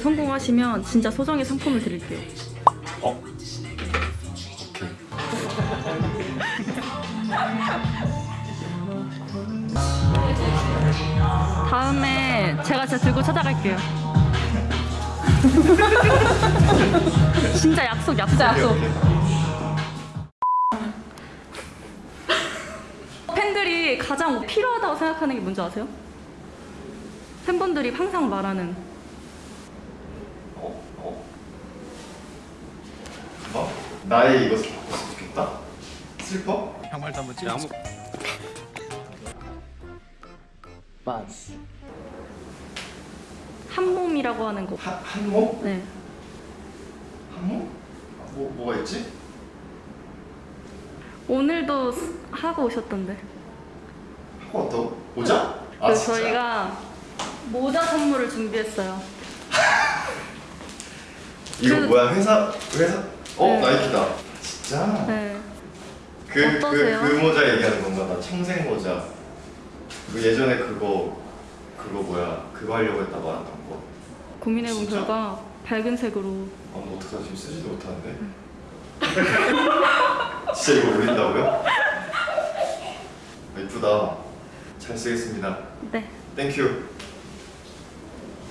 성공하시면 진짜 소정의 상품을 드릴게요. 어? 다음에 제가 진짜 들고 찾아갈게요. 진짜 약속, 약속, 약속. 팬들이 가장 필요하다고 생각하는 게 뭔지 아세요? 팬분들이 항상 말하는 어? 어? 뭐? 나의 이것을 바꿨으면 좋겠다? 슬퍼? 양말도 한번 찍어. 한 몸이라고 하는 거. 한, 한몸? 네. 한몸? 아, 뭐, 뭐가 있지? 오늘도 스- 하고 오셨던데. 하고 왔다고? 모자? 아 그래서 진짜? 저희가 모자 선물을 준비했어요. 이거 그- 뭐야 회사 회사 어 네. 나이키다 진짜 네. 그그그 어떠세요? 모자 얘기하는 건가 나 청색 모자 그 예전에 그거 그거 뭐야 그거 하려고 안한 거. 고민해본 진짜? 결과 밝은 색으로 아, 뭐 어떡하지 지금 쓰지도 못하는데. 진짜 이거 올린다고요? 아, 이쁘다. 잘 쓰겠습니다. 네. 땡큐.